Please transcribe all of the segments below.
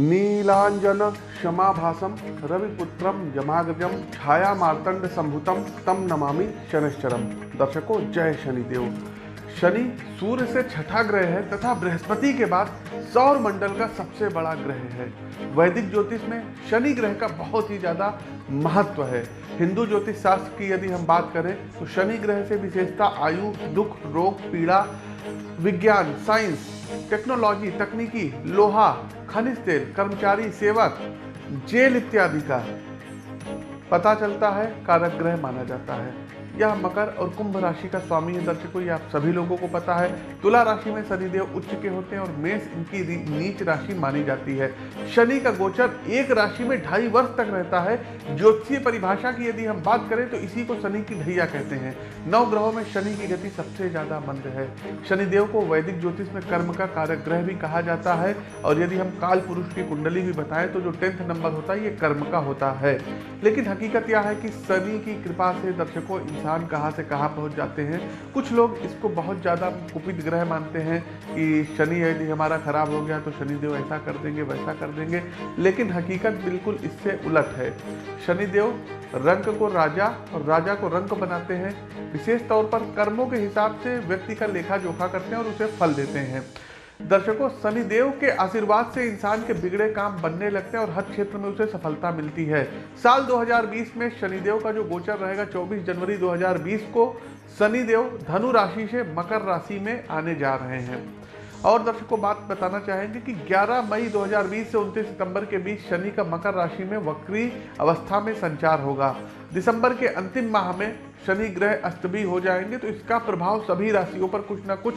नीलांजन क्षमाभासम रविपुत्रम यमाग्रजम छाया मार्तंड संभुतम तम नमामि शनिश्चरम दर्शकों, जय शनिदेव। शनि सूर्य से छठा ग्रह है, तथा बृहस्पति के बाद सौर मंडल का सबसे बड़ा ग्रह है। वैदिक ज्योतिष में शनि ग्रह का बहुत ही ज़्यादा महत्व है। हिंदू ज्योतिष शास्त्र की यदि हम बात करें तो शनि ग्रह से विशेषता आयु, दुख, रोग, पीड़ा विज्ञान, साइंस, टेक्नोलॉजी, तकनीकी, लोहा, खनिज तेल, कर्मचारी, सेवक, जेल इत्यादि का पता चलता है, कारक ग्रह माना जाता है। यह मकर और कुंभ राशि का स्वामी है दर्शकों आप सभी लोगों को पता है, तुला राशि में शनिदेव उच्च के होते हैं और मेष इनकी नीच राशि मानी जाती है। शनि का गोचर एक राशि में ढाई वर्ष तक रहता है। ज्योतिषीय परिभाषा की यदि हम बात करें तो इसी को शनि की ढैया कहते हैं। नौ ग्रहों में शनि की गति सबसे ज़्यादा मंद है। शनिदेव को वैदिक ज्योतिष में कर्म का कारक ग्रह भी कहा जाता है और यदि हम काल पुरुष की कुंडली भी बताएँ तो जो टेंथ नंबर होता है, ये कर्म का होता है। लेकिन हकीकत यह है कि शनि की कृपा से दर्शकों, इंसान इंसान कहाँ से कहाँ पहुँच जाते हैं। कुछ लोग इसको बहुत ज़्यादा कुपित ग्रह मानते हैं कि शनि यदि हमारा खराब हो गया तो शनिदेव ऐसा कर देंगे, वैसा कर देंगे। लेकिन हकीकत बिल्कुल इससे उलट है। शनिदेव रंग को राजा और राजा को रंग बनाते हैं। विशेष तौर पर कर्मों के हिसाब से व्यक्ति का लेखा जोखा करते हैं और उसे फल देते हैं। दर्शकों, शनिदेव के आशीर्वाद से इंसान के बिगड़े काम बनने लगते हैं और हर क्षेत्र में उसे सफलता मिलती है। साल 2020 में शनिदेव का जो गोचर रहेगा 24 जनवरी 2020 को शनिदेव धनु राशि से मकर राशि में आने जा रहे हैं। और दर्शकों, बात बताना चाहेंगे कि 11 मई 2020 से 29 सितंबर के बीच शनि का मकर राशि में वक्री अवस्था में संचार होगा। दिसंबर के अंतिम माह में शनि ग्रह अस्त भी हो जाएँगे तो इसका प्रभाव सभी राशियों पर कुछ ना कुछ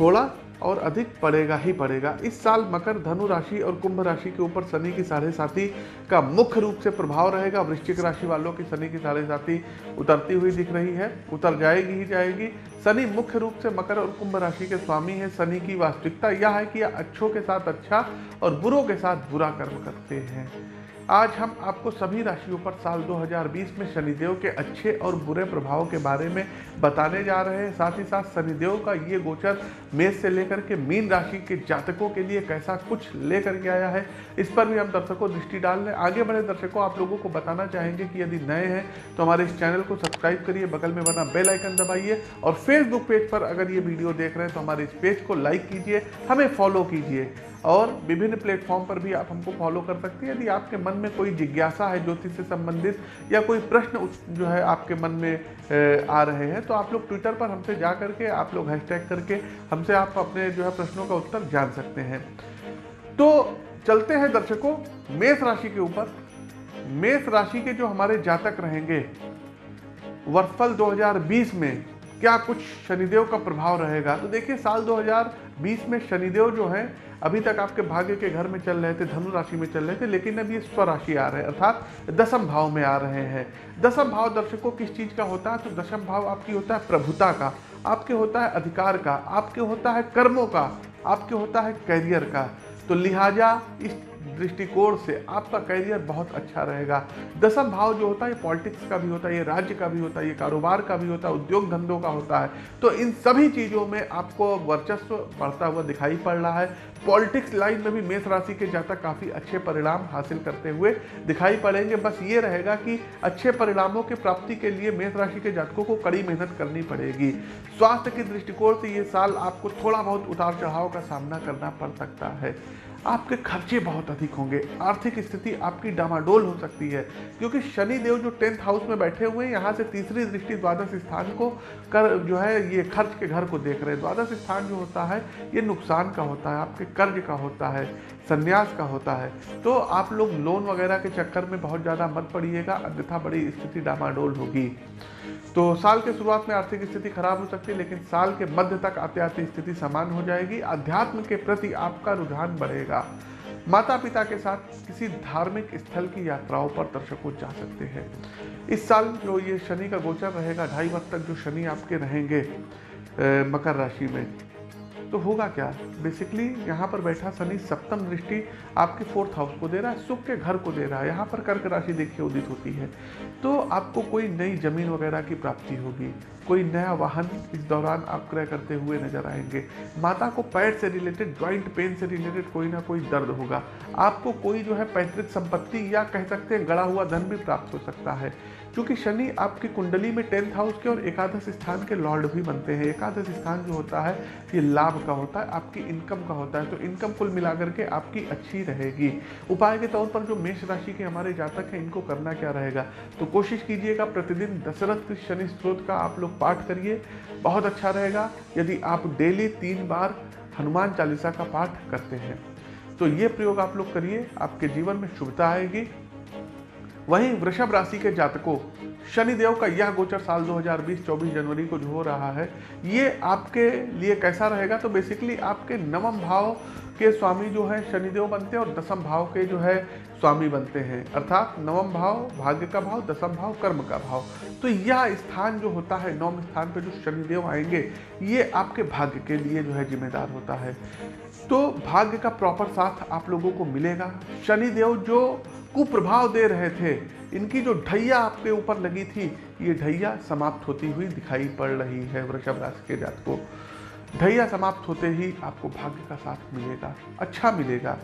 थोड़ा और अधिक पड़ेगा ही पड़ेगा इस साल मकर, धनु राशि और कुंभ राशि के ऊपर शनि की साढ़े साथी का मुख्य रूप से प्रभाव रहेगा। वृश्चिक राशि वालों की शनि की साढ़े साथी उतरती हुई दिख रही है। उतर जाएगी ही जाएगी। शनि मुख्य रूप से मकर और कुंभ राशि के स्वामी है। शनि की वास्तविकता यह है कि अच्छों के साथ अच्छा और बुरों के साथ बुरा कर्म करते हैं। आज हम आपको सभी राशियों पर साल 2020 में शनिदेव के अच्छे और बुरे प्रभाव के बारे में बताने जा रहे हैं। साथ ही साथ शनिदेव का ये गोचर मेष से लेकर के मीन राशि के जातकों के लिए कैसा कुछ लेकर के आया है, इस पर भी हम दर्शकों दृष्टि डाल लें। आगे बढ़े दर्शकों, आप लोगों को बताना चाहेंगे कि यदि नए हैं तो हमारे इस चैनल को सब्सक्राइब करिए, बगल में बना बेल आइकन दबाइए और फेसबुक पेज पर अगर ये वीडियो देख रहे हैं तो हमारे इस पेज को लाइक कीजिए, हमें फॉलो कीजिए और विभिन्न प्लेटफॉर्म पर भी आप हमको फॉलो कर सकते हैं। यदि आपके मन में कोई जिज्ञासा है ज्योतिष से संबंधित या कोई प्रश्न जो है आपके मन में आ रहे हैं तो आप लोग ट्विटर पर हमसे जा करके, आप लोग हैशटैग करके हमसे आप अपने जो है प्रश्नों का उत्तर जान सकते हैं। तो चलते हैं दर्शकों, मेष राशि के ऊपर। मेष राशि के जो हमारे जातक रहेंगे, वर्षफल 2020 में क्या कुछ शनिदेव का प्रभाव रहेगा? तो देखिए, साल 2020 में शनिदेव जो है अभी तक आपके भाग्य के घर में चल रहे थे धनु राशि में चल रहे थे, लेकिन अब ये स्वराशि आ रहे हैं, अर्थात दसम भाव में आ रहे हैं। दसम भाव दर्शकों किस चीज़ का होता है? तो दसम भाव आपकी होता है प्रभुता का, आपके होता है अधिकार का, आपके होता है कर्मों का, आपके होता है करियर का। तो लिहाजा इस दृष्टिकोण से आपका करियर बहुत अच्छा रहेगा। दसम भाव जो होता है पॉलिटिक्स का भी होता है, ये राज्य का भी होता है, ये कारोबार का भी होता है, उद्योग धंधों का होता है। तो इन सभी चीज़ों में आपको वर्चस्व बढ़ता हुआ दिखाई पड़ रहा है। पॉलिटिक्स लाइन में भी मेष राशि के जातक काफ़ी अच्छे परिणाम हासिल करते हुए दिखाई पड़ेंगे। बस ये रहेगा कि अच्छे परिणामों की प्राप्ति के लिए मेष राशि के जातकों को कड़ी मेहनत करनी पड़ेगी। स्वास्थ्य के दृष्टिकोण से ये साल आपको थोड़ा बहुत उतार चढ़ाव का सामना करना पड़ सकता है। आपके खर्चे बहुत अधिक होंगे। आर्थिक स्थिति आपकी डामाडोल हो सकती है, क्योंकि शनि देव जो टेंथ हाउस में बैठे हुए हैं, यहाँ से तीसरी दृष्टि द्वादश स्थान को कर जो है, ये खर्च के घर को देख रहे हैं। द्वादश स्थान जो होता है, ये नुकसान का होता है, आपके कर्ज का होता है, संन्यास का होता है। तो आप लोग लोन वगैरह के चक्कर में बहुत ज़्यादा मत पड़िएगा, अन्यथा बड़ी स्थिति डामाडोल होगी। तो साल के शुरुआत में आर्थिक स्थिति खराब हो सकती है, लेकिन साल के मध्य तक आते आते स्थिति समान हो जाएगी। अध्यात्म के प्रति आपका रुझान बढ़ेगा। माता पिता के साथ किसी धार्मिक स्थल की यात्राओं पर दर्शकों जा सकते हैं। इस साल जो ये शनि का गोचर रहेगा, ढाई वर्ष तक जो शनि आपके रहेंगे मकर राशि में तो होगा क्या? बेसिकली यहाँ पर बैठा शनि सप्तम दृष्टि आपके फोर्थ हाउस को दे रहा है सुख के घर को दे रहा है। यहाँ पर कर्क राशि देखिए उदित होती है। तो आपको कोई नई ज़मीन वगैरह की प्राप्ति होगी। कोई नया वाहन इस दौरान आप क्रय करते हुए नज़र आएँगे। माता को पैर से रिलेटेड ज्वाइंट पेन से रिलेटेड कोई ना कोई दर्द होगा। आपको कोई जो है पैतृक संपत्ति या कह सकते हैं गड़ा हुआ धन भी प्राप्त हो सकता है। क्योंकि शनि आपकी कुंडली में टेंथ हाउस के और एकादश स्थान के लॉर्ड भी बनते हैं। एकादश स्थान जो होता है, ये लाभ का होता है, आपकी इनकम का होता है। तो इनकम कुल मिलाकर के आपकी अच्छी रहेगी। उपाय के तौर पर जो मेष राशि के हमारे जातक हैं, इनको करना क्या रहेगा? तो कोशिश कीजिएगा, प्रतिदिन दशरथ शनि स्त्रोत का आप लोग पाठ करिए। बहुत अच्छा रहेगा। यदि आप डेली तीन बार हनुमान चालीसा का पाठ करते हैं तो ये प्रयोग आप लोग करिए। आपके जीवन में शुभता आएगी। वहीं वृषभ राशि के जातकों, शनिदेव का यह गोचर साल 2020-24 जनवरी को जो हो रहा है। ये आपके लिए कैसा रहेगा? तो बेसिकली आपके नवम भाव के स्वामी जो है, शनिदेव बनते हैं और दसम भाव के जो है, स्वामी बनते हैं। अर्थात नवम भाव भाग्य का भाव, दसम भाव कर्म का भाव। तो यह स्थान जो होता है, नवम स्थान पर जो शनिदेव आएँगे, ये आपके भाग्य के लिए जो है जिम्मेदार होता है। तो भाग्य का प्रॉपर साथ आप लोगों को मिलेगा। शनिदेव जो कुप्रभाव दे रहे थे। इनकी जो ढैया आपके ऊपर लगी थी, ये ढैया समाप्त होती हुई दिखाई पड़ रही है वृषभ राशि के जात को। ढैया समाप्त होते ही आपको भाग्य का साथ मिलेगा अच्छा मिलेगा।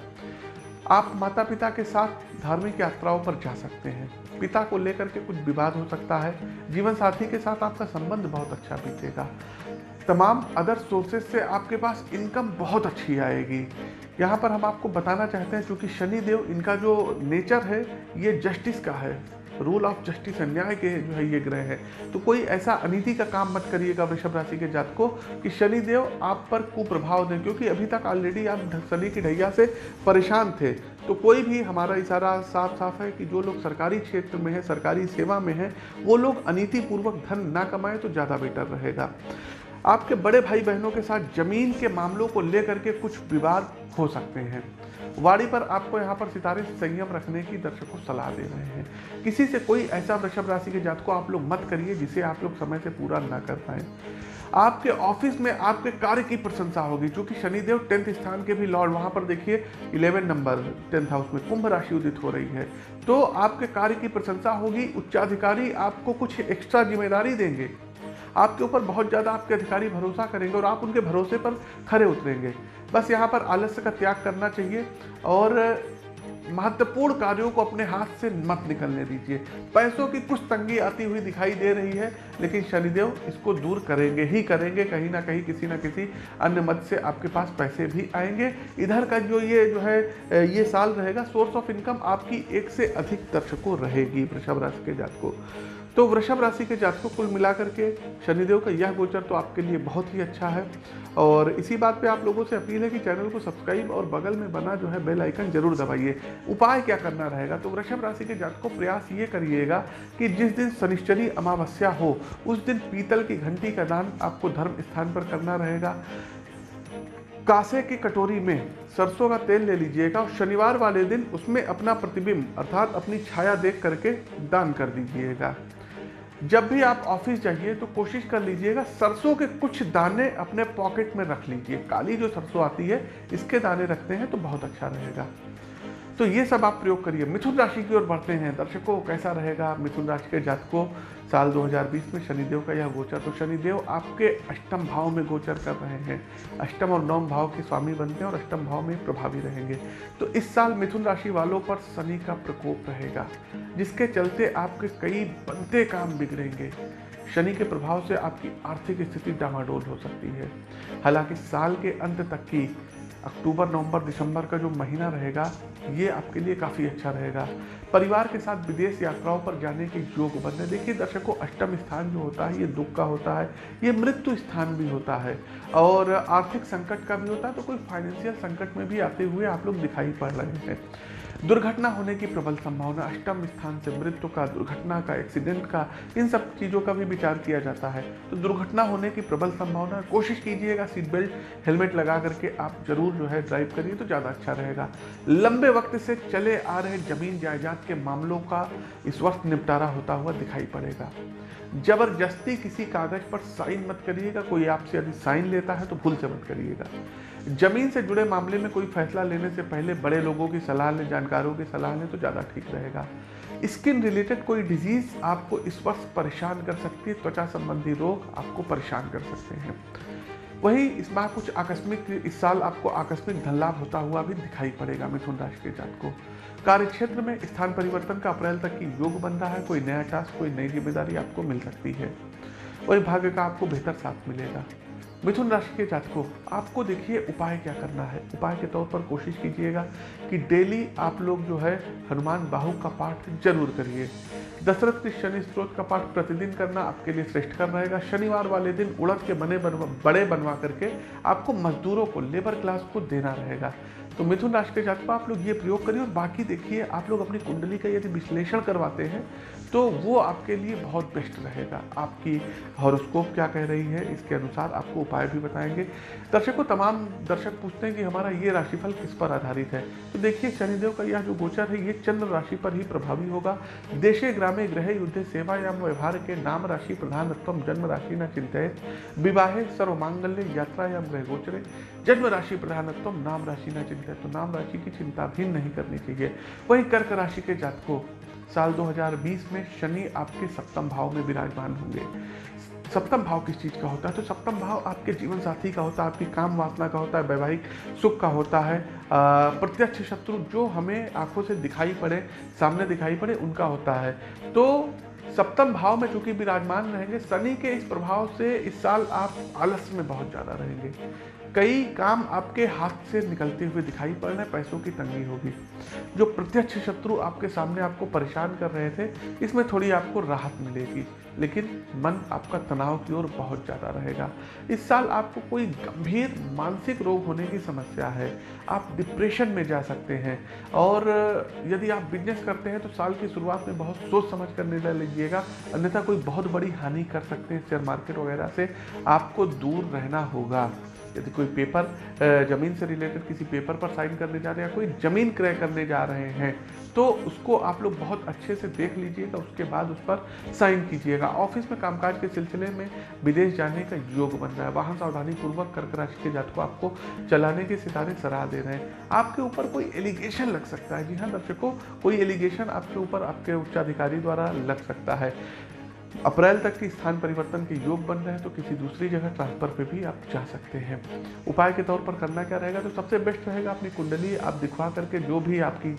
आप माता पिता के साथ धार्मिक यात्राओं पर जा सकते हैं। पिता को लेकर के कुछ विवाद हो सकता है। जीवन साथी के साथ आपका संबंध बहुत अच्छा बीतेगा। तमाम अदर सोर्सेज से आपके पास इनकम बहुत अच्छी आएगी। यहाँ पर हम आपको बताना चाहते हैं क्योंकि शनि देव इनका जो नेचर है, ये जस्टिस का है। रूल ऑफ़ जस्टिस अन्याय के जो है, ये ग्रह है। तो कोई ऐसा अनिति का काम मत करिएगा वृषभ राशि के जात को कि शनि देव आप पर कुप्रभाव दें, क्योंकि अभी तक ऑलरेडी आप शनि की ढैया से परेशान थे। तो कोई भी हमारा इशारा साफ़ साफ़ है कि जो लोग सरकारी क्षेत्र में है, सरकारी सेवा में है, वो लोग अनितिपूर्वक धन ना कमाएँ तो ज़्यादा बेटर रहेगा। आपके बड़े भाई बहनों के साथ ज़मीन के मामलों को लेकर के कुछ विवाद हो सकते हैं। वाड़ी पर आपको यहाँ पर सितारे संयम रखने की दर्शकों सलाह दे रहे हैं। किसी से कोई ऐसा वृषभ राशि के जात को आप लोग मत करिए, जिसे आप लोग समय से पूरा ना कर पाए। आपके ऑफ़िस में आपके कार्य की प्रशंसा होगी क्योंकि शनिदेव टेंथ स्थान के भी लॉर्ड, वहाँ पर देखिए इलेवन नंबर, टेंथ हाउस में कुंभ राशि उदित हो रही है। तो आपके कार्य की प्रशंसा होगी, उच्चाधिकारी आपको कुछ एक्स्ट्रा ज़िम्मेदारी देंगे। आपके ऊपर बहुत ज़्यादा आपके अधिकारी भरोसा करेंगे और आप उनके भरोसे पर खरे उतरेंगे। बस यहाँ पर आलस्य का त्याग करना चाहिए और महत्वपूर्ण कार्यों को अपने हाथ से मत निकलने दीजिए। पैसों की कुछ तंगी आती हुई दिखाई दे रही है, लेकिन शनिदेव इसको दूर करेंगे, ही करेंगे, कहीं ना कहीं किसी ना किसी अन्य मत से आपके पास पैसे भी आएँगे। इधर का जो ये, जो है, ये साल रहेगा सोर्स ऑफ़ इनकम आपकी एक से अधिक दर्शकों रहेगी, वृषभ राशि के जात को तो वृषभ राशि के जातकों कुल मिलाकर के शनिदेव का यह गोचर तो आपके लिए बहुत ही अच्छा है। और इसी बात पे आप लोगों से अपील है कि चैनल को सब्सक्राइब और बगल में बना जो है बेल आइकन ज़रूर दबाइए। उपाय क्या करना रहेगा? तो वृषभ राशि के जातकों प्रयास ये करिएगा कि जिस दिन शनिश्चरी अमावस्या हो, उस दिन पीतल की घंटी का दान आपको धर्म स्थान पर करना रहेगा। कासे की कटोरी में सरसों का तेल ले लीजिएगा और शनिवार वाले दिन उसमें अपना प्रतिबिंब अर्थात अपनी छाया देख करके दान कर दीजिएगा। जब भी आप ऑफ़िस जाइए तो कोशिश कर लीजिएगा सरसों के कुछ दाने अपने पॉकेट में रख लीजिए। काली जो सरसों आती है, इसके दाने रखते हैं तो बहुत अच्छा रहेगा। तो ये सब आप प्रयोग करिए। मिथुन राशि की ओर बढ़ते हैं। दर्शकों, कैसा रहेगा मिथुन राशि के जातकों? साल 2020 में शनिदेव का यह गोचर। तो शनिदेव आपके अष्टम भाव में गोचर कर रहे हैं। अष्टम और नवम भाव के स्वामी बनते हैं और अष्टम भाव में प्रभावी रहेंगे। तो इस साल मिथुन राशि वालों पर शनि का प्रकोप रहेगा, जिसके चलते आपके कई बनते काम बिगड़ेंगे। शनि के प्रभाव से आपकी आर्थिक स्थिति डामाडोल हो सकती है। हालाँकि साल के अंत तक की अक्टूबर, नवंबर, दिसंबर का जो महीना रहेगा, ये आपके लिए काफ़ी अच्छा रहेगा। परिवार के साथ विदेश यात्राओं पर जाने के योग बन रहे देखिए, दर्शकों, अष्टम स्थान जो होता है, ये दुख का होता है, ये मृत्यु स्थान भी होता है। और आर्थिक संकट का भी होता है तो कोई फाइनेंशियल संकट में भी आते हुए आप लोग दिखाई पड़ रहे हैं। दुर्घटना होने की प्रबल संभावना, अष्टम स्थान से मृत्यु का, दुर्घटना का एक्सीडेंट का, इन सब चीज़ों का भी विचार किया जाता है। तो दुर्घटना होने की प्रबल संभावना, कोशिश कीजिएगा सीट बेल्ट हेलमेट लगा करके आप ज़रूर जो है ड्राइव करिए तो ज़्यादा अच्छा रहेगा। लंबे वक्त से चले आ रहे ज़मीन जायदाद के मामलों का इस वक्त निपटारा होता हुआ दिखाई पड़ेगा। ज़बरदस्ती किसी कागज़ पर साइन मत करिएगा, कोई आपसे यदि साइन लेता है तो भूल से मत करिएगा। ज़मीन से जुड़े मामले में कोई फैसला लेने से पहले बड़े लोगों की सलाह लें, जानकारों की सलाह लें तो ज़्यादा ठीक रहेगा। स्किन रिलेटेड कोई डिज़ीज़ आपको इस वक्त परेशान कर सकती है, त्वचा संबंधी रोग आपको परेशान कर सकते हैं। वही इस बार कुछ आकस्मिक, इस साल आपको आकस्मिक धन लाभ होता हुआ भी दिखाई पड़ेगा मिथुन राशि के जात को। कार्य क्षेत्र में स्थान परिवर्तन का अप्रैल तक की योग बन रहा है, कोई नया टास्क कोई नई ज़िम्मेदारी आपको मिल सकती है। वही भाग्य का आपको बेहतर साथ मिलेगा। मिथुन राशि के जातकों, आपको देखिए उपाय क्या करना है। उपाय के तौर पर कोशिश कीजिएगा कि डेली आप लोग जो है हनुमान बाहु का पाठ ज़रूर करिए। दशरथ के शनि स्त्रोत का पाठ प्रतिदिन करना आपके लिए श्रेष्ठ कर रहेगा। शनिवार वाले दिन उड़द के बने बनवा, बड़े बनवा करके आपको मजदूरों को लेबर क्लास को देना रहेगा। तो मिथुन राशि के जातकों, आप लोग ये प्रयोग करिए और बाकी देखिए, आप लोग अपनी कुंडली का यदि विश्लेषण करवाते हैं तो वो आपके लिए बहुत बेस्ट रहेगा। आपकी हॉरोस्कोप क्या कह रही है, इसके अनुसार आपको उपाय भी बताएँगे। दर्शकों तमाम दर्शक पूछते हैं कि हमारा ये राशिफल किस पर आधारित है? तो देखिए, शनिदेव का यह जो गोचर है, ये चंद्र राशि पर ही प्रभावी होगा। देशे, ग्रामे ग्रह युद्ध सेवा या व्यवहार के नाम राशि प्रधानत्व जन्म राशि न चिंतित। विवाहे, सर्वमांगल्य यात्रा या ग्रह गोचरे, जन्म राशि प्रधानत्व नाम राशि न चिंतित। तो नाम राशि की चिंता भी नहीं करनी चाहिए। वही कर्क राशि के जातकों, साल 2020 में शनि आपके सप्तम भाव में विराजमान होंगे। सप्तम भाव किस चीज़ का होता है? तो सप्तम भाव आपके जीवन साथी का होता है, आपकी काम वासना का होता है, वैवाहिक सुख का होता है। प्रत्यक्ष शत्रु जो हमें आँखों से दिखाई पड़े, सामने दिखाई पड़े, उनका होता है। तो सप्तम भाव में चूँकि विराजमान रहेंगे, शनि के इस प्रभाव से इस साल आप आलस में बहुत ज़्यादा रहेंगे। कई काम आपके हाथ से निकलते हुए दिखाई पड़ रहे पैसों की तंगी होगी। जो प्रत्यक्ष शत्रु आपके सामने आपको परेशान कर रहे थे, इसमें थोड़ी आपको राहत मिलेगी, लेकिन मन आपका तनाव की ओर बहुत ज़्यादा रहेगा। इस साल आपको कोई गंभीर मानसिक रोग होने की समस्या है। आप डिप्रेशन में जा सकते हैं, और यदि आप बिज़नेस करते हैं तो साल की शुरुआत में बहुत सोच समझ कर निर्णय लीजिएगा। अन्यथा कोई बहुत बड़ी हानि कर सकते हैं शेयर मार्केट वगैरह से। आपको दूर रहना होगा। यदि कोई पेपर ज़मीन से रिलेटेड किसी पेपर पर साइन करने जा रहे हैं कोई ज़मीन क्रय करने जा रहे हैं तो उसको आप लोग बहुत अच्छे से देख लीजिएगा, उसके बाद उस पर साइन कीजिएगा। ऑफ़िस में कामकाज के सिलसिले में विदेश जाने का योग बन रहा है। वाहन सावधानी पूर्वक कर्क राशि के जात को आपको चलाने के सितारे सराह दे रहे हैं। आपके ऊपर कोई एलिगेशन लग सकता है। जी हाँ दर्शकों, कोई एलिगेशन आपके ऊपर आपके उच्चाधिकारी द्वारा लग सकता है। अप्रैल तक की स्थान परिवर्तन के योग बन रहे हैं तो किसी दूसरी जगह ट्रांसफ़र पे भी आप जा सकते हैं। उपाय के तौर पर करना क्या रहेगा? तो सबसे बेस्ट रहेगा अपनी कुंडली आप दिखवा करके जो भी आपकी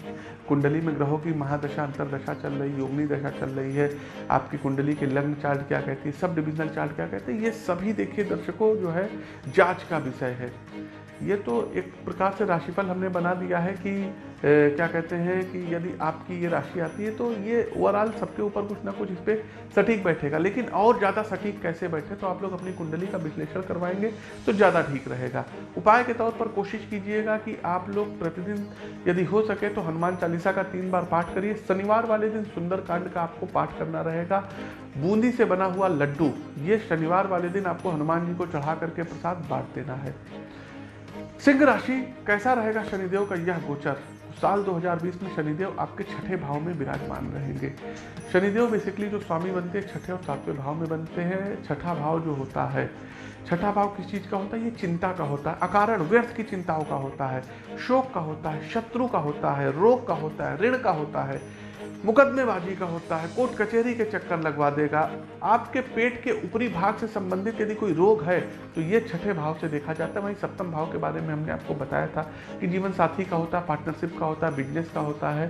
कुंडली में ग्रहों की महादशा, अंतरदशा चल रही, योगनी दशा चल रही है, आपकी कुंडली के लग्न चार्ट क्या कहती है, सब डिविजनल चार्ट क्या कहते हैं, ये सभी देखिए दर्शकों, जो है जाँच का विषय है। ये तो एक प्रकार से राशिफल हमने बना दिया है कि ए, क्या कहते हैं कि यदि आपकी ये राशि आती है तो ये ओवरऑल सबके ऊपर कुछ ना कुछ इस पर सटीक बैठेगा। लेकिन और ज़्यादा सटीक कैसे बैठे तो आप लोग अपनी कुंडली का विश्लेषण करवाएँगे तो ज़्यादा ठीक रहेगा। उपाय के तौर पर कोशिश कीजिएगा कि आप लोग प्रतिदिन यदि हो सके तो हनुमान चालीसा का तीन बार पाठ करिए। शनिवार वाले दिन सुंदरकांड का आपको पाठ करना रहेगा। बूंदी से बना हुआ लड्डू ये शनिवार वाले दिन आपको हनुमान जी को चढ़ा करके प्रसाद बांट देना है। सिंह राशि, कैसा रहेगा शनिदेव का यह गोचर? साल 2020 में शनिदेव आपके छठे भाव में विराजमान रहेंगे। शनिदेव बेसिकली जो स्वामी बनते हैं, छठे और सातवें भाव में बनते हैं। छठा भाव जो होता है, छठा भाव किस चीज़ का होता है? ये चिंता का होता है। अकारण व्यर्थ की चिंताओं का होता है। शोक का होता है, शत्रु का होता है, रोग का होता है, ऋण का होता है। मुकदमेबाजी का होता है, कोर्ट कचहरी के चक्कर लगवा देगा। आपके पेट के ऊपरी भाग से संबंधित यदि कोई रोग है तो ये छठे भाव से देखा जाता है। वहीं सप्तम भाव के बारे में हमने आपको बताया था कि जीवन साथी का होता है पार्टनरशिप का होता है बिज़नेस का होता है।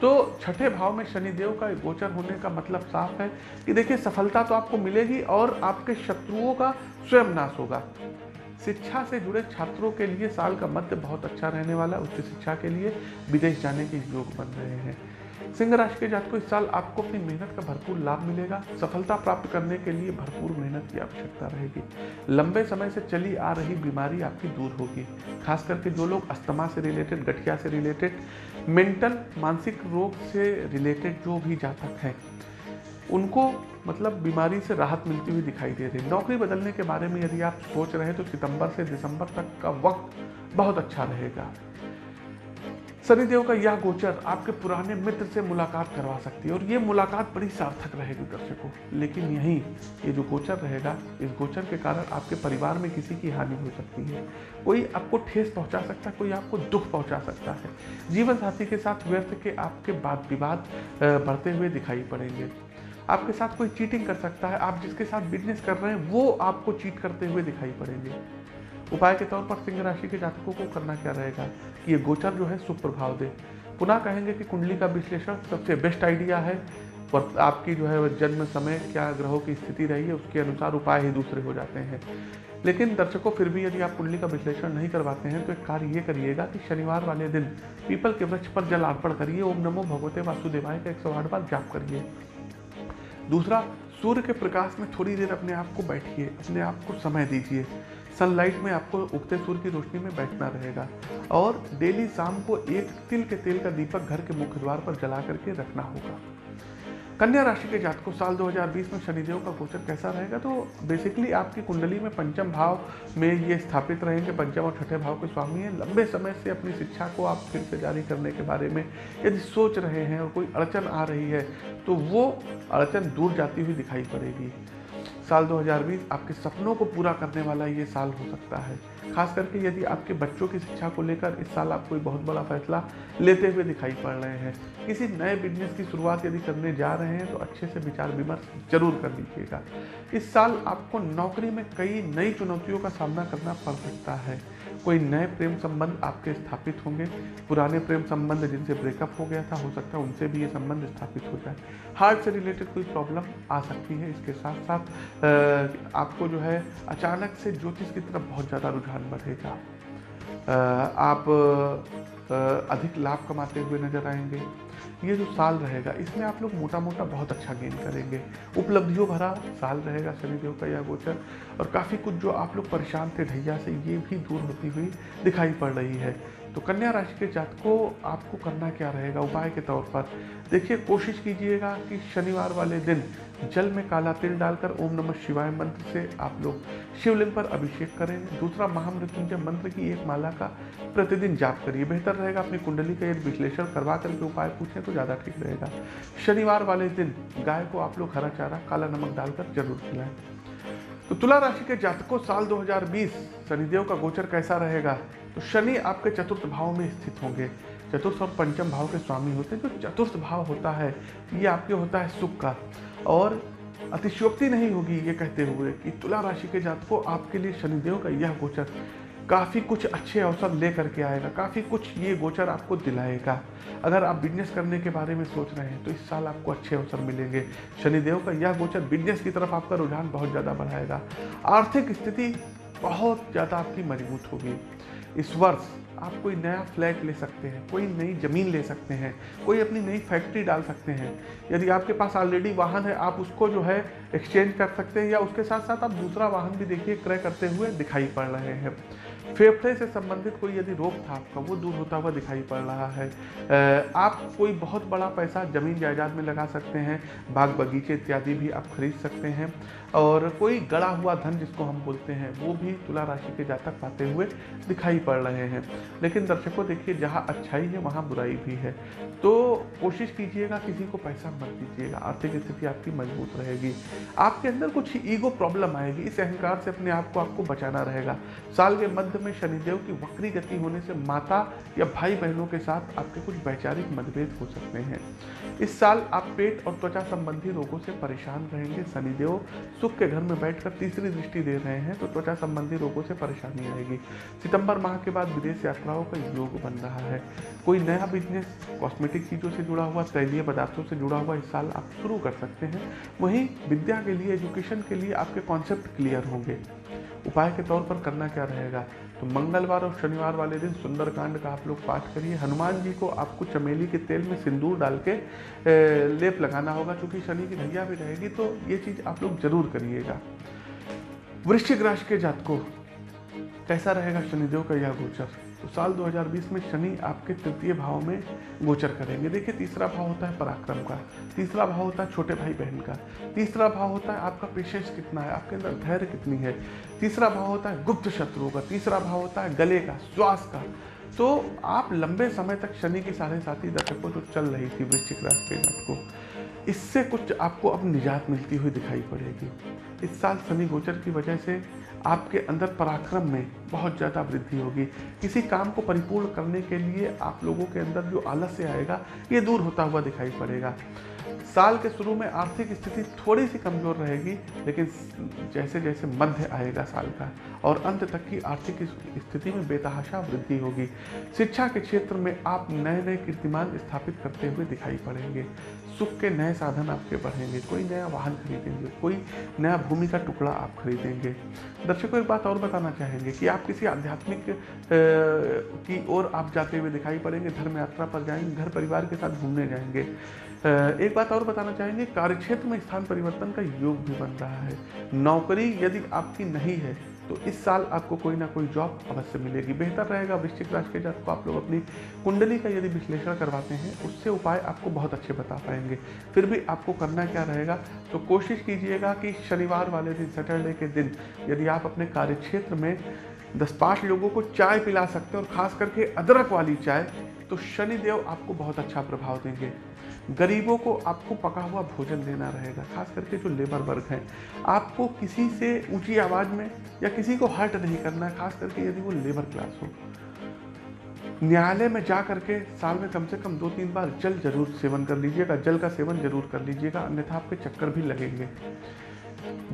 तो छठे भाव में शनिदेव का गोचर होने का मतलब साफ़ है कि देखिए, सफलता तो आपको मिलेगी और आपके शत्रुओं का स्वयं नाश होगा। शिक्षा से जुड़े छात्रों के लिए साल का मध्य बहुत अच्छा रहने वाला है, उच्च शिक्षा के लिए विदेश जाने के योग बन रहे हैं। सिंह राशि के जात को इस साल आपको अपनी मेहनत का भरपूर लाभ मिलेगा। सफलता प्राप्त करने के लिए भरपूर मेहनत की आवश्यकता रहेगी। लंबे समय से चली आ रही बीमारी आपकी दूर होगी। खास करके जो लोग अस्थमा से रिलेटेड गठिया से रिलेटेड मेंटल मानसिक रोग से रिलेटेड जो भी जातक हैं, उनको मतलब बीमारी से राहत मिलती हुई दिखाई दे रही। नौकरी बदलने के बारे में यदि आप सोच रहे हैं तो सितंबर से दिसंबर तक का वक्त बहुत अच्छा रहेगा। शनिदेव का यह गोचर आपके पुराने मित्र से मुलाकात करवा सकती है और ये मुलाकात बड़ी सार्थक रहेगी दर्शकों। लेकिन यहीं ये जो गोचर रहेगा, इस गोचर के कारण आपके परिवार में किसी की हानि हो सकती है। कोई आपको ठेस पहुँचा सकता है, कोई आपको दुख पहुँचा सकता है। जीवन साथी के साथ व्यर्थ के आपके बात विवाद बढ़ते हुए दिखाई पड़ेंगे। आपके साथ कोई चीटिंग कर सकता है, आप जिसके साथ बिज़नेस कर रहे हैं, वो आपको चीट करते हुए दिखाई पड़ेंगे। उपाय के तौर पर सिंह राशि के जातकों को करना क्या रहेगा कि ये गोचर जो है शुभ प्रभाव दे। पुनः कहेंगे कि कुंडली का विश्लेषण सबसे बेस्ट आइडिया है और आपकी जो है जन्म समय, क्या ग्रहों की स्थिति रही है, उसके अनुसार उपाय ही दूसरे हो जाते हैं। लेकिन दर्शकों, फिर भी यदि आप कुंडली का विश्लेषण नहीं करवाते हैं तो एक कार्य ये करिएगा कि शनिवार वाले दिन पीपल के वृक्ष पर जल अर्पण करिए, ओम नमो भगवते वासुदेवाय का एक सौ आठ बार जाप करिए। दूसरा, सूर्य के प्रकाश में थोड़ी देर अपने आप को बैठिए, अपने आप को समय दीजिए। सनलाइट में आपको उगते सूर्य की रोशनी में बैठना रहेगा। और डेली शाम को एक तिल के तेल का दीपक घर के मुख्य द्वार पर जला करके रखना होगा। कन्या राशि के जातकों, साल 2020 में शनिदेव का गोचर कैसा रहेगा? तो बेसिकली आपकी कुंडली में पंचम भाव में ये स्थापित रहेंगे। पंचम और छठे भाव के स्वामी हैं। लंबे समय से अपनी शिक्षा को आप फिर से जारी करने के बारे में यदि सोच रहे हैं और कोई अड़चन आ रही है तो वो अड़चन दूर जाती हुई दिखाई पड़ेगी। साल 2020 आपके सपनों को पूरा करने वाला ये साल हो सकता है। खास करके यदि आपके बच्चों की शिक्षा को लेकर इस साल आप कोई बहुत बड़ा फैसला लेते हुए दिखाई पड़ रहे हैं। किसी नए बिज़नेस की शुरुआत यदि करने जा रहे हैं तो अच्छे से विचार विमर्श ज़रूर कर लीजिएगा। इस साल आपको नौकरी में कई नई चुनौतियों का सामना करना पड़ सकता है। कोई नए प्रेम संबंध आपके स्थापित होंगे? पुराने प्रेम संबंध जिनसे ब्रेकअप हो गया था, हो सकता है उनसे भी ये संबंध स्थापित हो जाए। हार्ट से रिलेटेड कोई प्रॉब्लम आ सकती है इसके साथ साथ आपको जो है अचानक से ज्योतिष की तरफ़ बहुत ज़्यादा रुझान बढ़ेगा। आप अधिक लाभ कमाते हुए नज़र आएँगे। ये जो साल रहेगा, इसमें आप लोग मोटा मोटा बहुत अच्छा गेन करेंगे। उपलब्धियों भरा साल रहेगा शनिदेव का यह गोचर। और काफ़ी कुछ जो आप लोग परेशान थे, ढैया से, ये भी दूर होती हुई दिखाई पड़ रही है। तो कन्या राशि के जात को आपको करना क्या रहेगा? उपाय के तौर पर देखिए, कोशिश कीजिएगा कि शनिवार वाले दिन जल में काला तिल डालकर ओम नमः शिवाय मंत्र से आप लोग शिवलिंग पर अभिषेक करें। दूसरा, महामृत्युंजय मंत्र की एक माला का प्रतिदिन जाप करिए। बेहतर रहेगा अपनी कुंडली का यदि विश्लेषण करवा करके उपाय पूछें तो ज़्यादा ठीक रहेगा। शनिवार वाले दिन गाय को आप लोग हरा चारा, काला नमक डालकर ज़रूर खिलाएँ। तो तुला राशि के जातकों साल 2020 शनिदेव का गोचर कैसा रहेगा? तो शनि आपके चतुर्थ भाव में स्थित होंगे। चतुर्थ और पंचम भाव के स्वामी होते हैं। जो चतुर्थ भाव होता है, ये आपके होता है सुख का। और अतिशोक्ति नहीं होगी ये कहते हुए कि तुला राशि के जातकों आपके लिए शनिदेव का यह गोचर काफ़ी कुछ अच्छे अवसर ले करके आएगा, काफ़ी कुछ ये गोचर आपको दिलाएगा। अगर आप बिज़नेस करने के बारे में सोच रहे हैं तो इस साल आपको अच्छे अवसर मिलेंगे। शनिदेव का यह गोचर बिज़नेस की तरफ़ आपका रुझान बहुत ज़्यादा बढ़ाएगा। आर्थिक स्थिति बहुत ज़्यादा आपकी मज़बूत होगी। इस वर्ष आप कोई नया फ्लैट ले सकते हैं, कोई नई ज़मीन ले सकते हैं, कोई अपनी नई फैक्ट्री डाल सकते हैं। यदि आपके पास ऑलरेडी वाहन है, आप उसको जो है एक्सचेंज कर सकते हैं या उसके साथ साथ आप दूसरा वाहन भी देखिए, क्रय करते हुए दिखाई पड़ रहे हैं। फेफड़े से संबंधित कोई यदि रोग था आपका वो दूर होता हुआ दिखाई पड़ रहा है। आप कोई बहुत बड़ा पैसा ज़मीन जायदाद में लगा सकते हैं, बाग बगीचे इत्यादि भी आप खरीद सकते हैं। और कोई गड़ा हुआ धन जिसको हम बोलते हैं, वो भी तुला राशि के जातक पाते हुए दिखाई पड़ रहे हैं। लेकिन दर्शकों, देखिए, जहाँ अच्छाई है, वहाँ बुराई भी है। तो कोशिश कीजिएगा, किसी को पैसा मत दीजिएगा, आर्थिक स्थिति आपकी मज़बूत रहेगी। आपके अंदर कुछ ईगो प्रॉब्लम आएगी, इस अहंकार से अपने आप को आपको बचाना रहेगा। साल के मध्य में शनिदेव की वक्री गति होने से माता या भाई बहनों के साथ आपके कुछ वैचारिक मतभेद हो सकते हैं। इस साल आप पेट और त्वचा संबंधी रोगों से परेशान रहेंगे। शनिदेव सुख के घर में बैठकर तीसरी दृष्टि दे रहे हैं तो त्वचा संबंधी रोगों से परेशानी आएगी। सितंबर माह के बाद विदेश यात्राओं का योग बन रहा है। कोई नया बिज़नेस कॉस्मेटिक चीज़ों से जुड़ा हुआ, तैलीय पदार्थों से जुड़ा हुआ इस साल आप शुरू कर सकते हैं। वहीं विद्या के लिए एजुकेशन के लिए आपके कॉन्सेप्ट क्लियर होंगे। उपाय के तौर पर करना क्या रहेगा? तो मंगलवार और शनिवार वाले दिन सुंदरकांड का आप लोग पाठ करिए। हनुमान जी को आपको चमेली के तेल में सिंदूर डाल के लेप लगाना होगा। क्योंकि शनि की धैया भी रहेगी तो ये चीज़ आप लोग ज़रूर करिएगा। वृश्चिक राशि के जातकों, कैसा रहेगा शनिदेव का यह गोचर? तो साल 2020 में शनि आपके तृतीय भाव में गोचर करेंगे। देखिए, तीसरा भाव होता है पराक्रम का, तीसरा भाव होता है छोटे भाई बहन का, तीसरा भाव होता है आपका पेशेंस कितना है, आपके अंदर धैर्य कितनी है, तीसरा भाव होता है गुप्त शत्रुओं का, तीसरा भाव होता है गले का, श्वास का। तो आप लंबे समय तक शनि की साढ़े साथी दशकों जो चल रही थी वृश्चिक राशि के को, इससे कुछ आपको अब निजात मिलती हुई दिखाई पड़ेगी। इस साल शनि गोचर की वजह से आपके अंदर पराक्रम में बहुत ज़्यादा वृद्धि होगी। किसी काम को परिपूर्ण करने के लिए आप लोगों के अंदर जो आलस्य आएगा, ये दूर होता हुआ दिखाई पड़ेगा। साल के शुरू में आर्थिक स्थिति थोड़ी सी कमज़ोर रहेगी, लेकिन जैसे जैसे मध्य आएगा साल का, और अंत तक की आर्थिक स्थिति में बेतहाशा वृद्धि होगी। शिक्षा के क्षेत्र में आप नए नए कीर्तिमान स्थापित करते हुए दिखाई पड़ेंगे। सुख के नए साधन आपके बढ़ेंगे। कोई नया वाहन खरीदेंगे, कोई नया भूमि का टुकड़ा आप खरीदेंगे। दर्शकों, एक बात और बताना चाहेंगे कि आप किसी आध्यात्मिक की ओर आप जाते हुए दिखाई पड़ेंगे। धर्म यात्रा पर जाएँगे, घर परिवार के साथ घूमने जाएँगे। एक बात और बताना चाहेंगे, कार्यक्षेत्र में स्थान परिवर्तन का योग भी बन रहा है। नौकरी यदि आपकी नहीं है तो इस साल आपको कोई ना कोई जॉब अवश्य मिलेगी। बेहतर रहेगा वृश्चिक राशि के जात को आप लोग अपनी कुंडली का यदि विश्लेषण करवाते हैं, उससे उपाय आपको बहुत अच्छे बता पाएँगे। फिर भी आपको करना क्या रहेगा तो कोशिश कीजिएगा कि शनिवार वाले दिन, सैटरडे के दिन, यदि आप अपने कार्यक्षेत्र में दस पाँच लोगों को चाय पिला सकते हैं और ख़ास करके अदरक वाली चाय तो शनिदेव आपको बहुत अच्छा प्रभाव देंगे। गरीबों को आपको पका हुआ भोजन देना रहेगा, खास करके जो लेबर वर्ग हैं। आपको किसी से ऊँची आवाज़ में या किसी को हर्ट नहीं करना है खास करके यदि वो लेबर क्लास हो। न्यायालय में जा करके साल में कम से कम दो तीन बार जल ज़रूर सेवन कर लीजिएगा, जल का सेवन ज़रूर कर लीजिएगा, अन्यथा आपके चक्कर भी लगेंगे।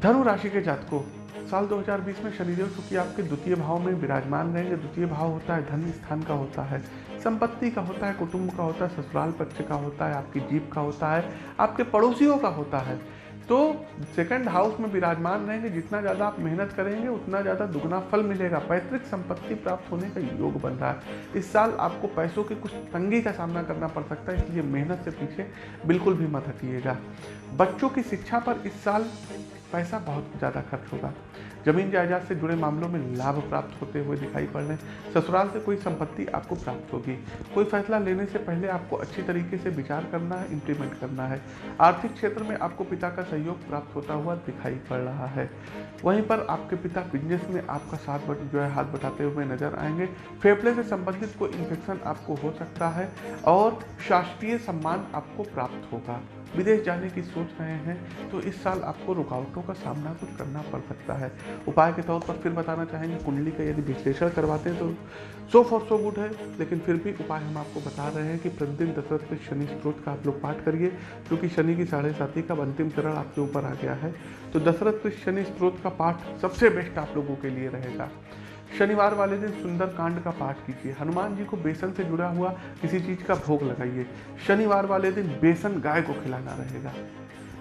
धनु राशि के जातकों, साल 2020 में शनिदेव चूँकि आपके द्वितीय भाव में विराजमान रहेंगे, द्वितीय भाव होता है, धन स्थान का होता है। संपत्ति का होता है, कुटुंब का होता है, ससुराल पक्ष का होता है, आपकी जीप का होता है, आपके पड़ोसियों का होता है। तो सेकंड हाउस में विराजमान रहेंगे, जितना ज़्यादा आप मेहनत करेंगे, उतना ज़्यादा दुगना फल मिलेगा। पैतृक संपत्ति प्राप्त होने का योग बन रहा है। इस साल आपको पैसों की कुछ तंगी का सामना करना पड़ सकता है, इसलिए मेहनत से पीछे बिल्कुल भी मत हटिएगा। बच्चों की शिक्षा पर इस साल पैसा बहुत ज़्यादा खर्च होगा। ज़मीन जायदाद से जुड़े मामलों में लाभ प्राप्त होते हुए दिखाई पड़ रहे हैं ससुराल से कोई संपत्ति आपको प्राप्त होगी। कोई फैसला लेने से पहले आपको अच्छी तरीके से विचार करना है इम्प्लीमेंट करना है। आर्थिक क्षेत्र में आपको पिता का सहयोग प्राप्त होता हुआ दिखाई पड़ रहा है। वहीं पर आपके पिता बिज़नेस में आपका साथ बट, जो है हाथ बटाते हुए नज़र आएँगे। फेफड़े से संबंधित कोई इन्फेक्शन आपको हो सकता है और शास्त्रीय सम्मान आपको प्राप्त होगा। विदेश जाने की सोच रहे हैं तो इस साल आपको रुकावटों का सामना कुछ करना पड़ सकता है। उपाय के तौर पर फिर बताना चाहेंगे, कुंडली का यदि विश्लेषण करवाते हैं तो सो फॉर सो गुड है, लेकिन फिर भी उपाय हम आपको बता रहे हैं कि प्रतिदिन दशरथ के शनि स्त्रोत का आप लोग पाठ करिए, क्योंकि शनि की साढ़े साथी का अंतिम चरण आपके ऊपर आ गया है। तो दशरथ के शनि स्त्रोत का पाठ सबसे बेस्ट आप लोगों के लिए रहेगा। शनिवार वाले दिन सुंदर कांड का पाठ कीजिए। हनुमान जी को बेसन से जुड़ा हुआ किसी चीज़ का भोग लगाइए। शनिवार वाले दिन बेसन गाय को खिलाना रहेगा।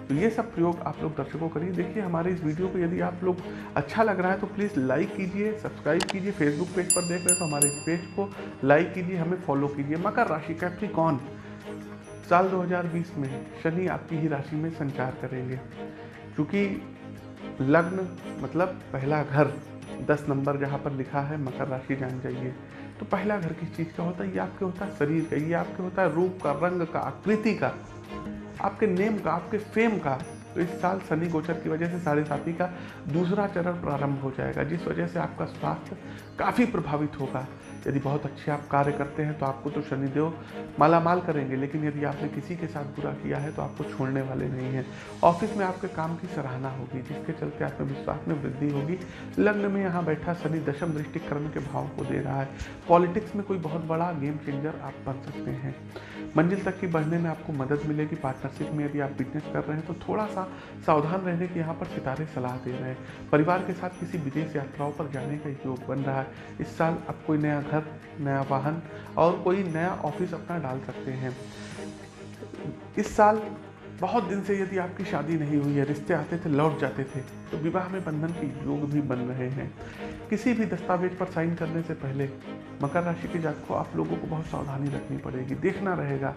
तो ये सब प्रयोग आप लोग दर्शकों करिए। देखिए, हमारे इस वीडियो को यदि आप लोग अच्छा लग रहा है तो प्लीज़ लाइक कीजिए, सब्सक्राइब कीजिए। फेसबुक पेज पर देख रहे हैं तो हमारे इस पेज को लाइक कीजिए, हमें फॉलो कीजिए। मकर राशि कैप्रिकॉन साल 2020 में शनि आपकी ही राशि में संचार करेंगे। क्योंकि लग्न मतलब पहला घर। दस नंबर जहाँ पर लिखा है, मकर राशि जान जाइए। तो पहला घर किस चीज़ का होता है? ये आपके होता है शरीर का, ये आपके होता है रूप का, रंग का, आकृति का, आपके नेम का, आपके फेम का। तो इस साल शनि गोचर की वजह से साढ़े साथी का दूसरा चरण प्रारंभ हो जाएगा, जिस वजह से आपका स्वास्थ्य काफ़ी प्रभावित होगा। यदि बहुत अच्छे आप कार्य करते हैं तो आपको तो शनिदेव मालामाल करेंगे, लेकिन यदि आपने किसी के साथ बुरा किया है तो आपको छोड़ने वाले नहीं हैं। ऑफ़िस में आपके काम की सराहना होगी, जिसके चलते आत्मविश्वास में वृद्धि होगी। लग्न में यहाँ बैठा शनि दशम दृष्टि कर्म के भाव को दे रहा है। पॉलिटिक्स में कोई बहुत बड़ा गेम चेंजर आप बन सकते हैं। मंजिल तक की बढ़ने में आपको मदद मिलेगी। पार्टनरशिप में यदि आप बिज़नेस कर रहे हैं तो थोड़ा सा सावधान रहने की यहाँ पर सितारे सलाह दे रहे हैं। परिवार के साथ किसी विदेश यात्राओं पर जाने का योग बन रहा है। इस साल आप कोई नया घर, नया वाहन और कोई नया ऑफ़िस अपना डाल सकते हैं। इस साल बहुत दिन से यदि आपकी शादी नहीं हुई है, रिश्ते आते थे, लौट जाते थे। तो विवाह में बंधन के योग भी बन रहे हैं। किसी भी दस्तावेज़ पर साइन करने से पहले मकर राशि के जात को आप लोगों को बहुत सावधानी रखनी पड़ेगी। देखना रहेगा।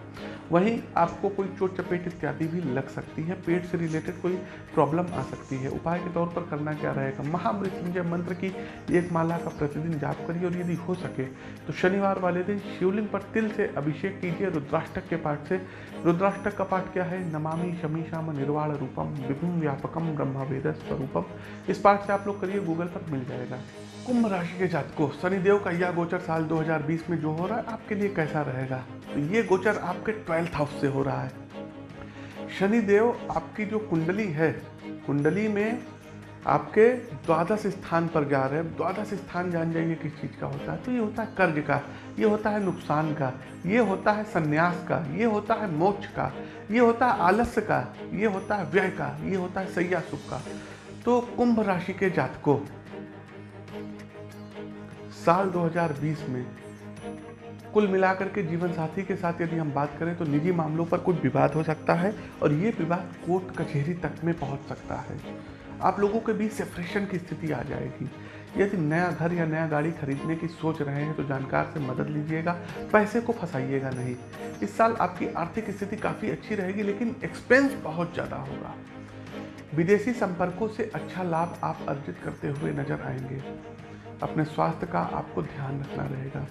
वहीं आपको कोई चोट चपेट इत्यादि भी लग सकती है। पेट से रिलेटेड कोई प्रॉब्लम आ सकती है। उपाय के तौर पर करना क्या रहेगा? महामृत्युंजय मंत्र की एक माला का प्रतिदिन जाप करिए और यदि हो सके तो शनिवार वाले दिन शिवलिंग पर तिल से अभिषेक कीजिए। रुद्राष्टक के पाठ से। रुद्राष्टक का पाठ क्या है? नमामि शमी शमीशाम निर्वाण रूपम विभिन्न व्यापकम ब्रह्म वेद स्वरूपम इस पाठ से आप लोग करिए गूगल पर मिल जाएगा। कुंभ राशि के जातकों, शनिदेव का यह गोचर साल 2020 में जो हो रहा है, आपके लिए कैसा रहेगा? तो ये गोचर आपके ट्वेल्थ हाउस से हो रहा है। शनिदेव आपकी जो कुंडली है, कुंडली में आपके द्वादश स्थान पर जा रहे हैं। द्वादश स्थान जान जाइए किस चीज़ का होता है। तो ये होता है कर्ज का, ये होता है नुकसान का, ये होता है संन्यास का, ये होता है मोक्ष का, ये होता है आलस्य का, ये होता है व्यय का, ये होता है सैया सुख का। तो कुंभ राशि के जातकों, साल 2020 में कुल मिलाकर के जीवन साथी के साथ यदि हम बात करें तो निजी मामलों पर कुछ विवाद हो सकता है और ये विवाद कोर्ट कचहरी तक में पहुँच सकता है। आप लोगों के बीच सेपरेशन की स्थिति आ जाएगी। यदि नया घर या नया गाड़ी खरीदने की सोच रहे हैं तो जानकार से मदद लीजिएगा, पैसे को फंसाइएगा नहीं। इस साल आपकी आर्थिक स्थिति काफ़ी अच्छी रहेगी, लेकिन एक्सपेंस बहुत ज़्यादा होगा। विदेशी संपर्कों से अच्छा लाभ आप अर्जित करते हुए नज़र आएँगे। अपने स्वास्थ्य का आपको ध्यान रखना रहेगा।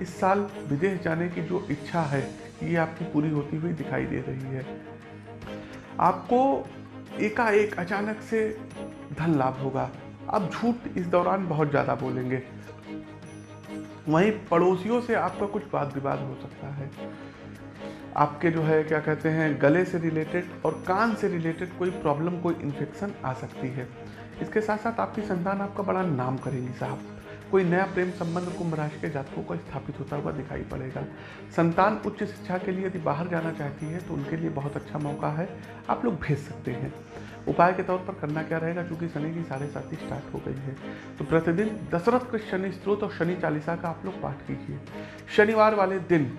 इस साल विदेश जाने की जो इच्छा है, ये आपकी पूरी होती हुई दिखाई दे रही है। आपको एकाएक अचानक से धन लाभ होगा। आप झूठ इस दौरान बहुत ज़्यादा बोलेंगे। वहीं पड़ोसियों से आपका कुछ वाद विवाद हो सकता है। आपके जो है, क्या कहते हैं, गले से रिलेटेड और कान से रिलेटेड कोई प्रॉब्लम कोई इन्फेक्शन आ सकती है। इसके साथ साथ आपकी संतान आपका बड़ा नाम करेगी साहब। कोई नया प्रेम संबंध कुंभ राशि के जातकों का स्थापित होता हुआ दिखाई पड़ेगा। संतान उच्च शिक्षा के लिए यदि बाहर जाना चाहती है तो उनके लिए बहुत अच्छा मौका है। आप लोग भेज सकते हैं। उपाय के तौर पर करना क्या रहेगा, क्योंकि शनि की साढ़े साथी स्टार्ट हो गई है। तो प्रतिदिन दशरथ के शनि स्त्रोत और शनि चालीसा का आप लोग पाठ कीजिए। शनिवार वाले दिन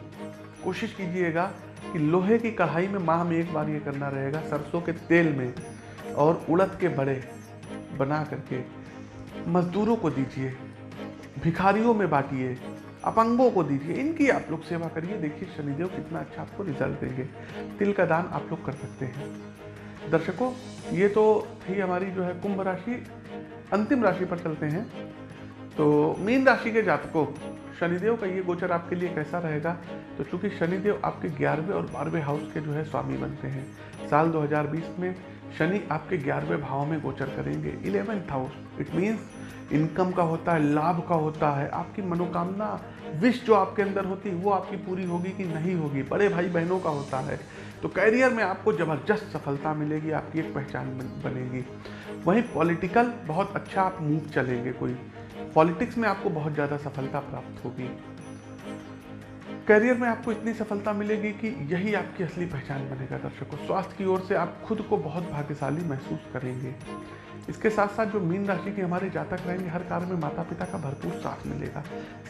कोशिश कीजिएगा कि लोहे की कढ़ाई में माह में एक बार ये करना रहेगा सरसों के तेल में और उड़द के बड़े बना करके। मजदूरों को दीजिए, भिखारियों में बांटिए, अपंगों को दीजिए, इनकी आप लोग सेवा करिए। देखिए शनिदेव कितना अच्छा आपको रिज़ल्ट देंगे। तिल का दान आप लोग कर सकते हैं। दर्शकों, ये तो थी हमारी जो है कुंभ राशि। अंतिम राशि पर चलते हैं। तो मीन राशि के जातकों शनिदेव का ये गोचर आपके लिए कैसा रहेगा? तो चूँकि शनिदेव आपके ग्यारहवें और बारहवें हाउस के जो है स्वामी बनते हैं, साल 2020 में शनि आपके ग्यारहवें भाव में गोचर करेंगे। Eleventh house it means income का होता है, लाभ का होता है, आपकी मनोकामना विश जो आपके अंदर होती है, वो आपकी पूरी होगी कि नहीं होगी? बड़े भाई बहनों का होता है। तो कैरियर में आपको ज़बरदस्त सफलता मिलेगी, आपकी एक पहचान बनेगी। वहीं पॉलिटिकल बहुत अच्छा आप मूव चलेंगे कोई। पॉलिटिक्स में आपको बहुत ज़्यादा सफलता प्राप्त होगी। करियर में आपको इतनी सफलता मिलेगी कि यही आपकी असली पहचान बनेगा दर्शकों। स्वास्थ्य की ओर से आप खुद को बहुत भाग्यशाली महसूस करेंगे। इसके साथ साथ जो मीन राशि के हमारे जातक रहेंगे, हर कार्य में माता पिता का भरपूर साथ मिलेगा।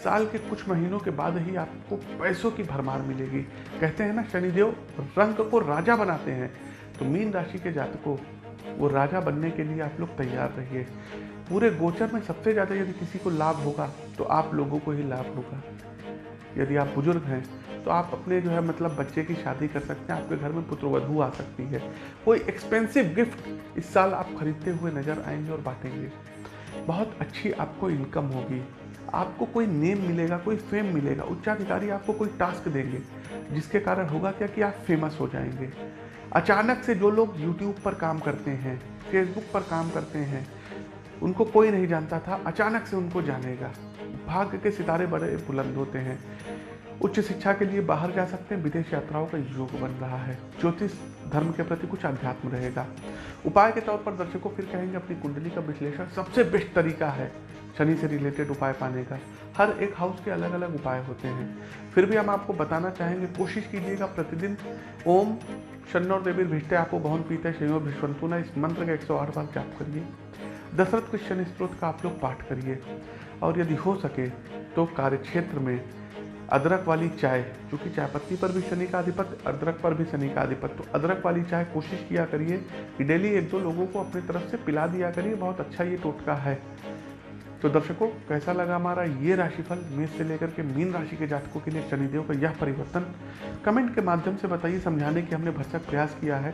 साल के कुछ महीनों के बाद ही आपको पैसों की भरमार मिलेगी। कहते हैं ना, शनिदेव रंग को राजा बनाते हैं। तो मीन राशि के जातकों, वो राजा बनने के लिए आप लोग तैयार रहिए। पूरे गोचर में सबसे ज़्यादा यदि किसी को लाभ होगा तो आप लोगों को ही लाभ होगा। यदि आप बुज़ुर्ग हैं तो आप अपने जो है मतलब बच्चे की शादी कर सकते हैं, आपके घर में पुत्रवधु आ सकती है। कोई एक्सपेंसिव गिफ्ट इस साल आप खरीदते हुए नज़र आएँगे और बांटेंगे। बहुत अच्छी आपको इनकम होगी। आपको कोई नेम मिलेगा, कोई फेम मिलेगा, उच्चाधिकारी आपको कोई टास्क देंगे, जिसके कारण होगा क्या कि आप फ़ेमस हो जाएँगे। अचानक से जो लोग यूट्यूब पर काम करते हैं फेसबुक पर काम करते हैं, उनको कोई नहीं जानता था, अचानक से उनको जानेगा। भाग्य के सितारे बड़े बुलंद होते हैं। उच्च शिक्षा के लिए बाहर जा सकते हैं, विदेश यात्राओं का योग बन रहा है। ज्योतिष धर्म के प्रति कुछ अध्यात्म रहेगा। उपाय के तौर पर दर्शकों फिर कहेंगे, अपनी कुंडली का विश्लेषण सबसे बेस्ट तरीका है, शनि से रिलेटेड उपाय पाने का। हर एक हाउस के अलग अलग उपाय होते हैं। फिर भी हम आपको बताना चाहेंगे, कोशिश कीजिएगा प्रतिदिन ओम शन्नौर देवी भिष्टे आपको बहुन पीते शनियों भिष्वंतुना इस मंत्र का एक सौ आठ बार जाप करिए। दशरथ क्रिश्चन स्त्रोत का आप लोग पाठ करिए। और यदि हो सके तो कार्यक्षेत्र में अदरक वाली चाय, क्योंकि चाय पत्ती पर भी शनि का अधिपत अदरक पर भी शनि का अधिपत तो अदरक वाली चाय कोशिश किया करिए कि डेली एक दो लोगों को अपनी तरफ़ से पिला दिया करिए। बहुत अच्छा ये टोटका है। तो दर्शकों, कैसा लगा हमारा ये राशिफल? मेष से लेकर के मीन राशि के जातकों के लिए शनिदेव का यह परिवर्तन। कमेंट के माध्यम से बताइए, समझाने की हमने भरसक प्रयास किया है।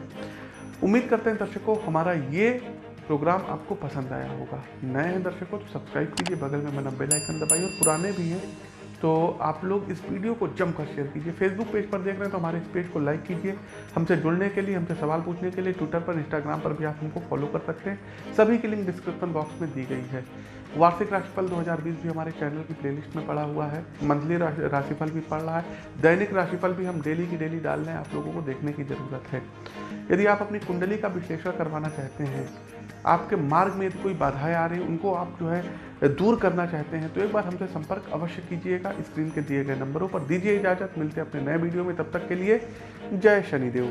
उम्मीद करते हैं दर्शकों, हमारा ये प्रोग्राम आपको पसंद आया होगा। नए हैं दर्शकों तो सब्सक्राइब कीजिए, बगल में बना बेल आइकन दबाइए और पुराने भी हैं तो आप लोग इस वीडियो को जमकर शेयर कीजिए। फेसबुक पेज पर देख रहे हैं तो हमारे इस पेज को लाइक कीजिए। हमसे जुड़ने के लिए, हमसे सवाल पूछने के लिए ट्विटर पर इंस्टाग्राम पर भी आप हमको फॉलो कर सकते हैं। सभी की लिंक डिस्क्रिप्शन बॉक्स में दी गई है। वार्षिक राशिफल 2020 भी हमारे चैनल की प्लेलिस्ट में पड़ा हुआ है। मंथली राशिफल भी पड़ रहा है। दैनिक राशिफल भी हम डेली की डेली डाल रहे हैं। आप लोगों को देखने की ज़रूरत है। यदि आप अपनी कुंडली का विश्लेषण करवाना चाहते हैं, आपके मार्ग में यदि कोई बाधाएँ आ रही उनको आप जो है दूर करना चाहते हैं तो एक बार हमसे संपर्क अवश्य कीजिएगा स्क्रीन के दिए गए नंबरों पर। दीजिए इजाज़त, मिलते हैं अपने नए वीडियो में, तब तक के लिए जय शनिदेव।